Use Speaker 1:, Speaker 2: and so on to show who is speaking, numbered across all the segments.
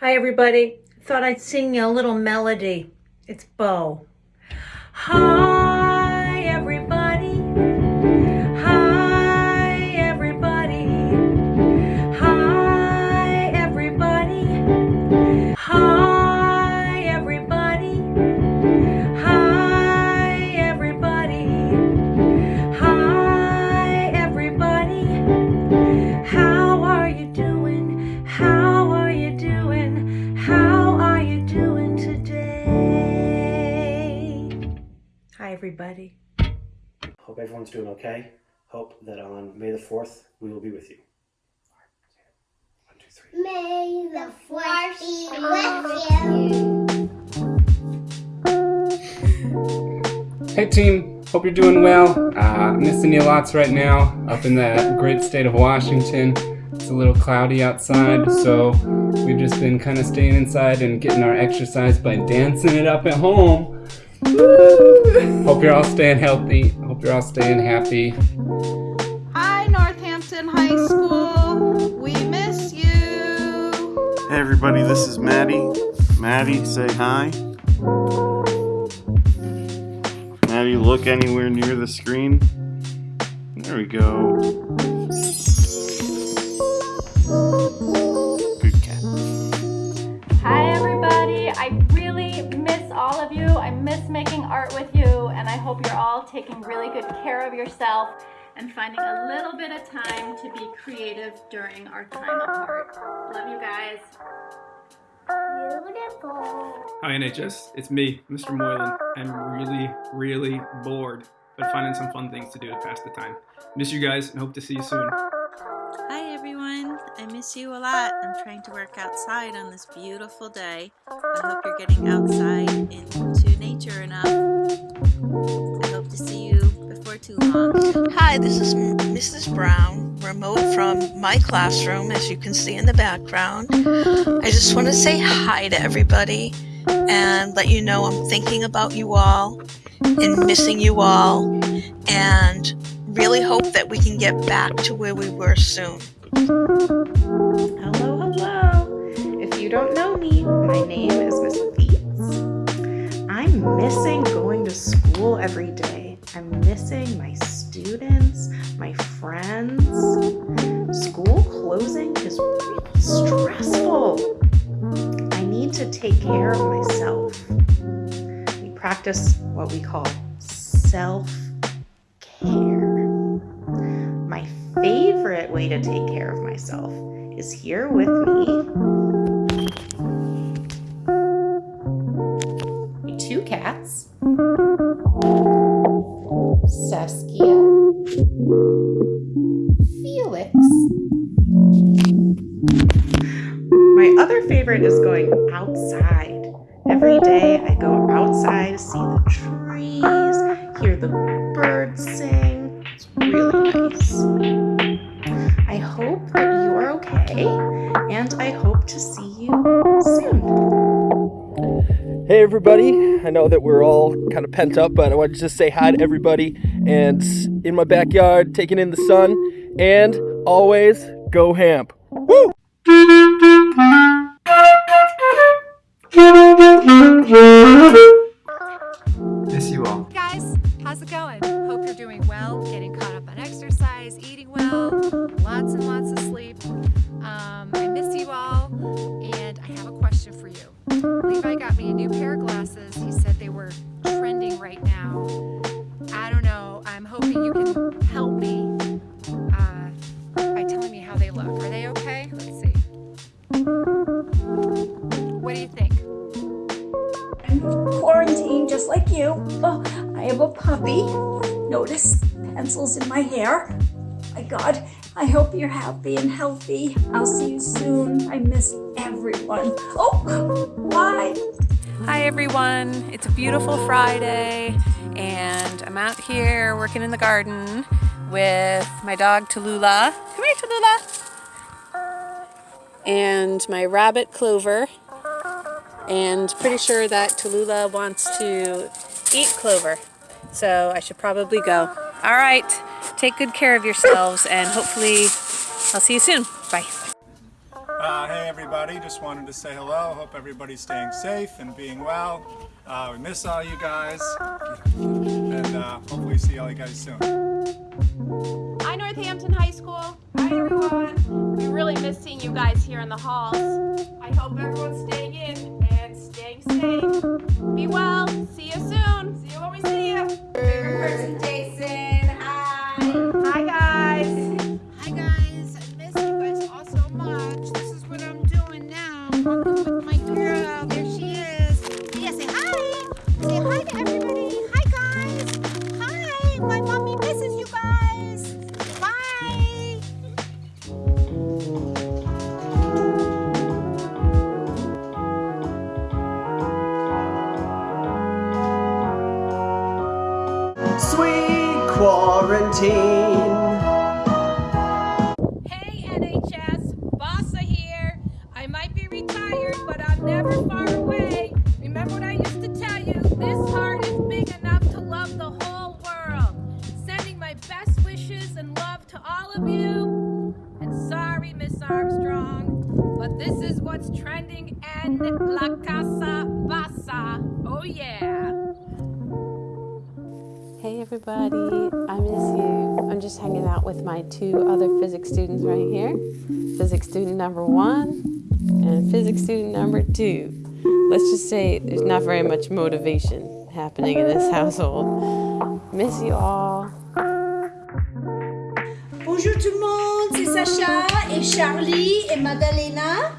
Speaker 1: Hi, everybody. Thought I'd sing you a little melody. It's Bo. Hi, everybody.
Speaker 2: Hope everyone's doing okay. Hope that on May the 4th, we will be with you. One, two, three.
Speaker 3: May the force be with you.
Speaker 4: Hey team, hope you're doing well. Uh, missing you lots right now up in that great state of Washington. It's a little cloudy outside, so we've just been kind of staying inside and getting our exercise by dancing it up at home. Woo! Hope you're all staying healthy. Hope you're all staying happy.
Speaker 5: Hi, Northampton High School. We miss you.
Speaker 6: Hey everybody, this is Maddie. Maddie, say hi. Maddie, look anywhere near the screen. There we go.
Speaker 7: Miss making art with you and I hope you're all taking really good care of yourself and finding a little bit of time to be creative during our time apart. Love you guys.
Speaker 3: Beautiful.
Speaker 8: Hi NHS, it's me, Mr. Moylan. I'm really, really bored, but finding some fun things to do to pass the time. Miss you guys and hope to see you soon.
Speaker 9: Hi everyone, I miss you a lot. I'm trying to work outside on this beautiful day. I hope you're getting outside into
Speaker 10: Hi, this is Mrs. Brown, remote from my classroom, as you can see in the background. I just want to say hi to everybody and let you know I'm thinking about you all and missing you all and really hope that we can get back to where we were soon.
Speaker 11: Hello, hello. If you don't know me, my name is Miss Leeds. I'm missing going to school every day. I'm missing my students, my friends. School closing is stressful. I need to take care of myself. We practice what we call self care. My favorite way to take care of myself is here with me. Saskia. Uh, Felix. My other favorite is going outside. Every day I go outside to see the trees, hear the birds sing. It's really nice. I hope that you are okay, and I hope to see you soon.
Speaker 12: Hey everybody, I know that we're all kind of pent up, but I wanted to just say hi to everybody and in my backyard, taking in the sun, and always go hamp. Woo!
Speaker 8: Miss you all.
Speaker 5: Guys, how's it going? Hope you're doing well, getting caught up on exercise, eating well, lots and lots of sleep. Um, I miss you all, and I have a question for you. Levi got me a new pair of glasses. He said they were trending right now. I don't know. I'm hoping you can help me uh, by telling me how they look. Are they okay? Let's see. What do you think?
Speaker 13: I'm quarantined just like you. Oh, I have a puppy. Notice pencils in my hair. My God, I hope you're happy and healthy. I'll see you soon. I miss everyone. Oh, why?
Speaker 14: Hi everyone, it's a beautiful Friday and I'm out here working in the garden with my dog Tallulah. Come here Tallulah! And my rabbit Clover. And pretty sure that Tallulah wants to eat Clover. So I should probably go. All right, take good care of yourselves and hopefully I'll see you soon. Bye.
Speaker 15: Uh, hey everybody, just wanted to say hello. Hope everybody's staying safe and being well. Uh, we miss all you guys, and uh, hopefully see all you guys soon.
Speaker 16: Hi Northampton High School. Hi everyone. We really miss seeing you guys here in the halls. I hope everyone's staying in and staying safe. Be well. See you soon. See you when we see you.
Speaker 17: 17.
Speaker 18: Hey NHS, Bossa here. I might be retired, but I'm never far away. Remember what I used to tell you, this heart is big enough to love the whole world. Sending my best wishes and love to all of you. And sorry, Miss Armstrong, but this is what's trending And La Casa bossa. Oh yeah.
Speaker 19: Everybody, I miss you. I'm just hanging out with my two other physics students right here. Physics student number one and physics student number two. Let's just say there's not very much motivation happening in this household. Miss you all.
Speaker 13: Bonjour tout le monde, c'est Sacha et Charlie et Madalena.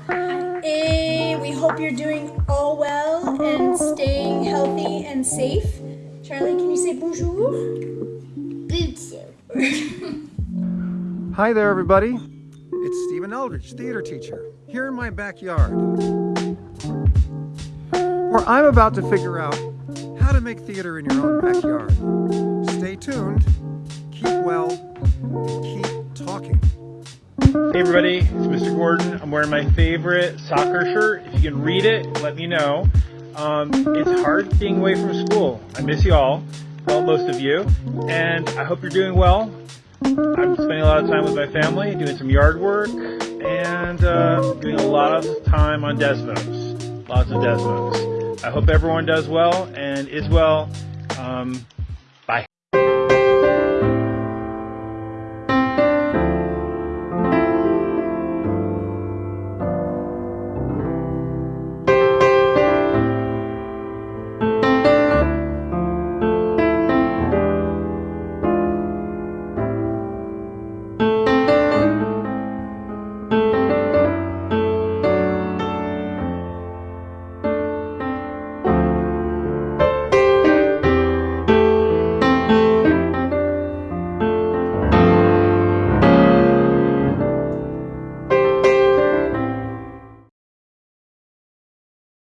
Speaker 13: And we hope you're doing all well and staying healthy and safe. Charlie, can you say bonjour? Bonjour.
Speaker 20: Hi there, everybody. It's Stephen Eldridge, theater teacher, here in my backyard. Where I'm about to figure out how to make theater in your own backyard. Stay tuned, keep well, and keep talking.
Speaker 21: Hey everybody, it's Mr. Gordon. I'm wearing my favorite soccer shirt. If you can read it, let me know. Um, it's hard being away from school. I miss you all, well, most of you, and I hope you're doing well. I'm spending a lot of time with my family, doing some yard work, and uh, doing a lot of time on Desmos. Lots of Desmos. I hope everyone does well and is well. Um,